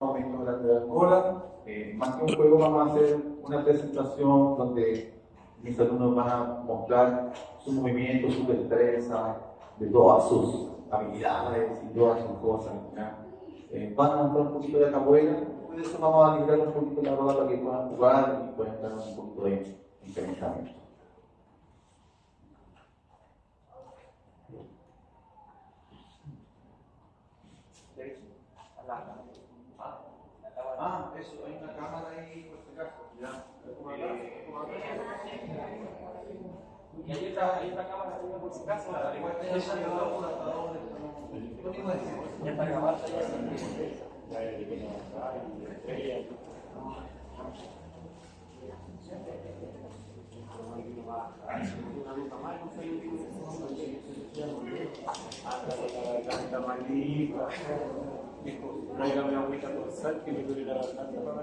aumento grande de cola. Eh, más que un juego vamos a hacer una presentación donde mis alumnos van a mostrar sus movimientos, su destreza, de todas sus habilidades y todas sus cosas. Eh, van a mostrar un poquito de capoeira, por eso vamos a liberar un poquito la roda para que puedan jugar y puedan dar un poquito de incrementamiento. Ah, eso, hay una cámara ahí, por si acaso. Ya. Y hay otra, hay otra cámara también por si acaso. Ya está grabada Tráigame agüita con sal que me duele la garganta para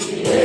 Yeah.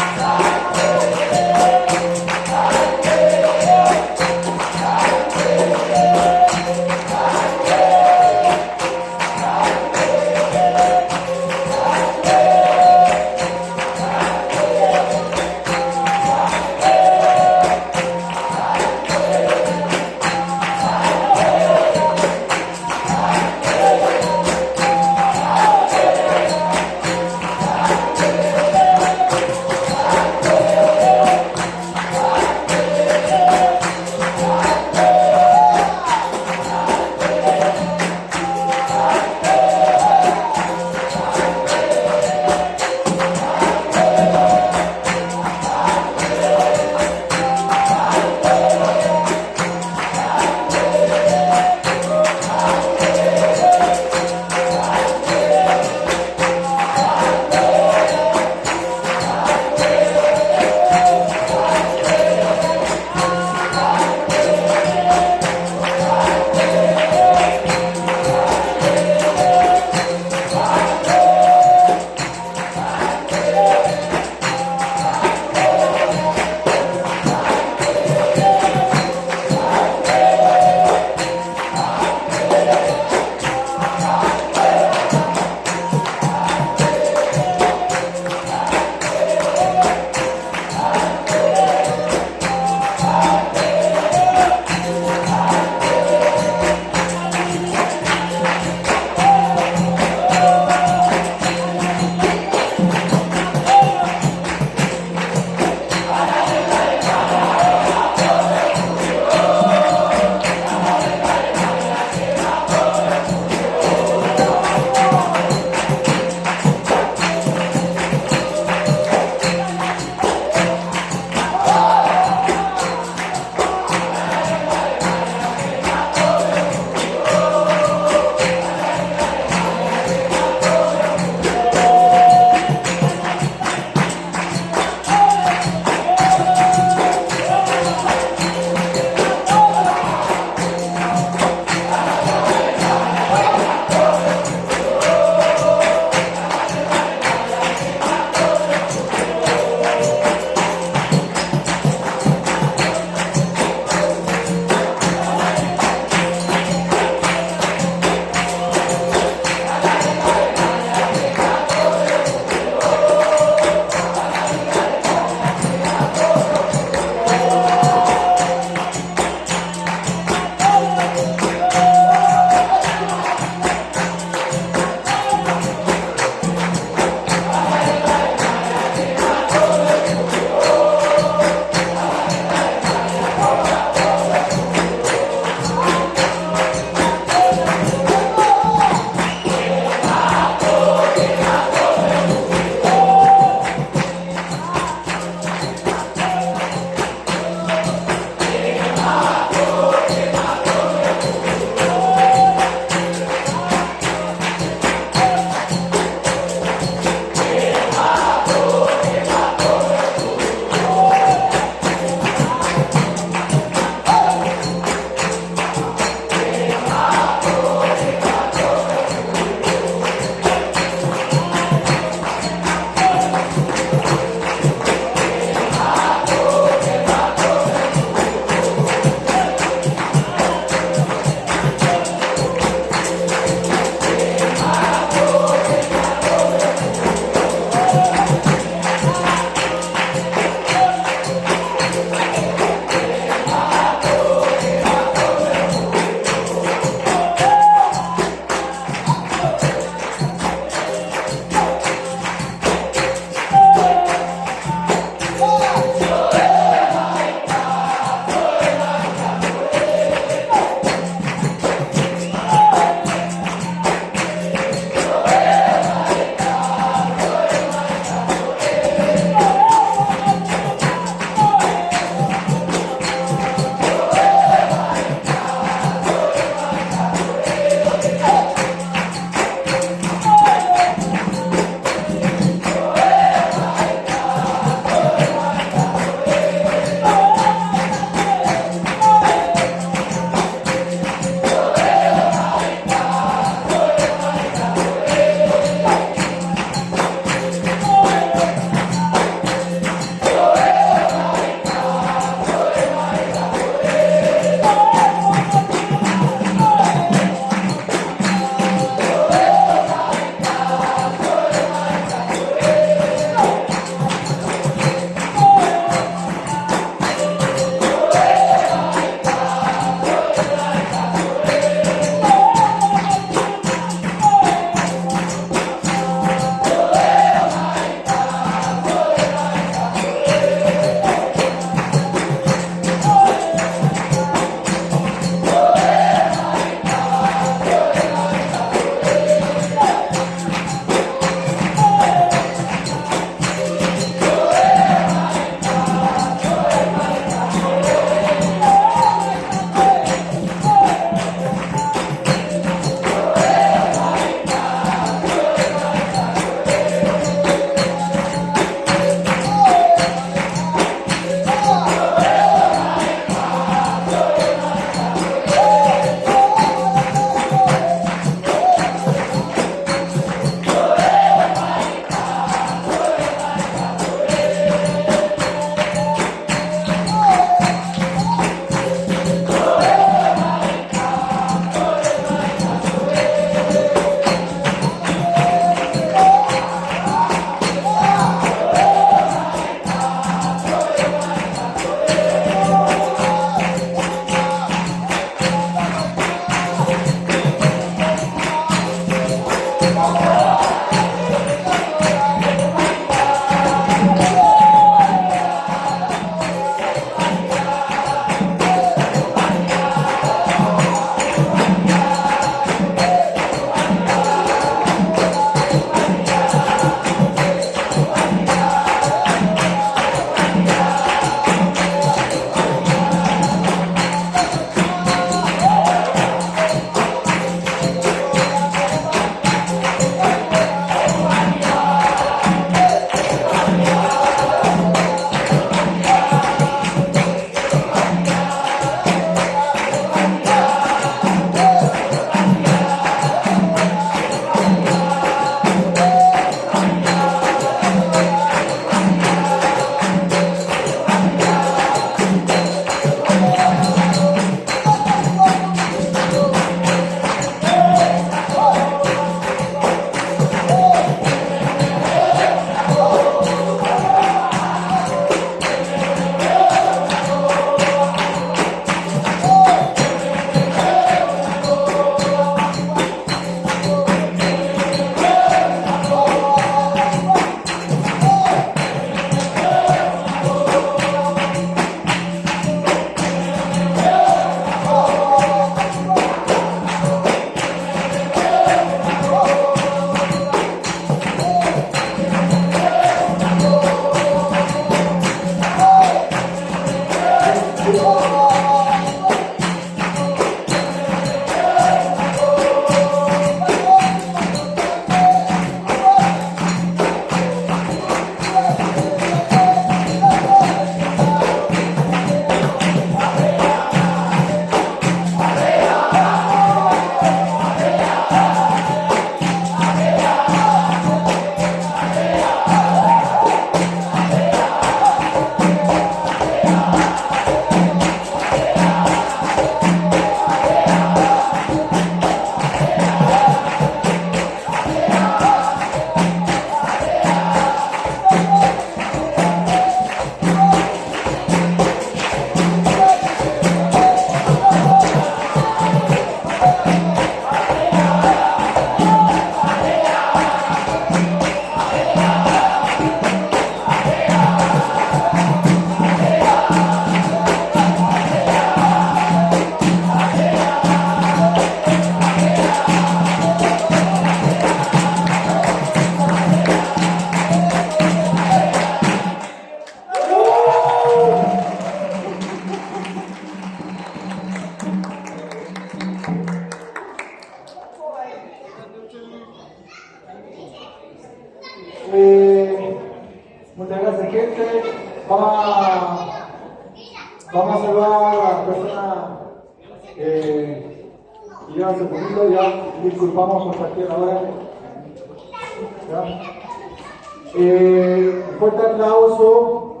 Eh, fuerte aplauso.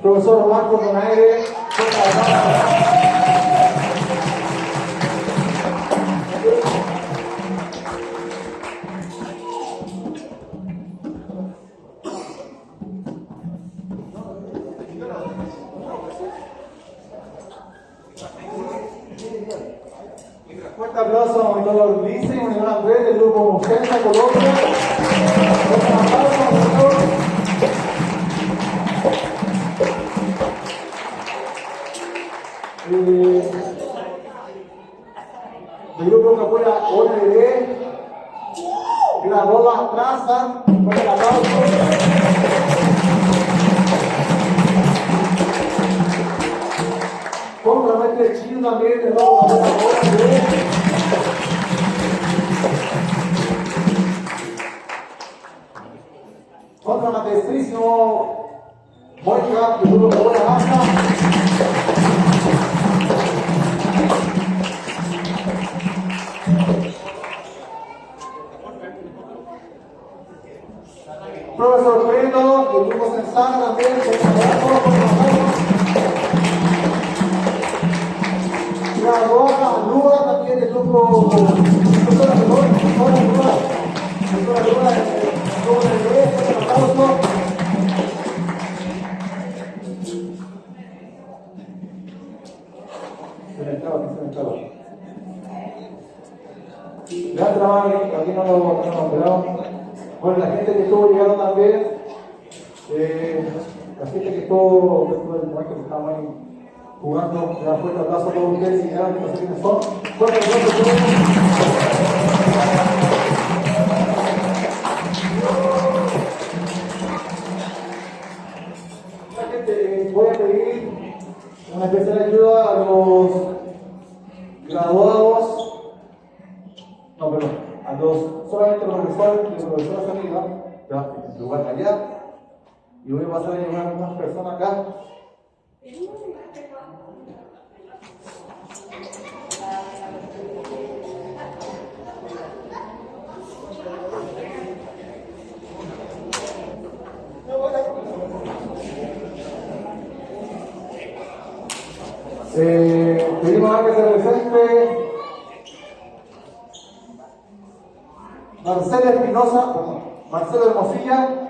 Profesor Marco Donaire, fuerte También Doctora Lua, Doctora Lua, Doctora jugando, le da fuerte abrazo a todos ustedes y ya no sé quiénes son. Fuerte aplauso a todos. La gente, eh, voy a pedir una especial ayuda a los graduados, no, perdón, a los, solamente los profesores los profesoras amigas, ya, en lugar allá, y voy a pasar a llevar a algunas personas acá. Eh, pedimos a que se presente Marcela Espinosa, Marcelo Hermosilla.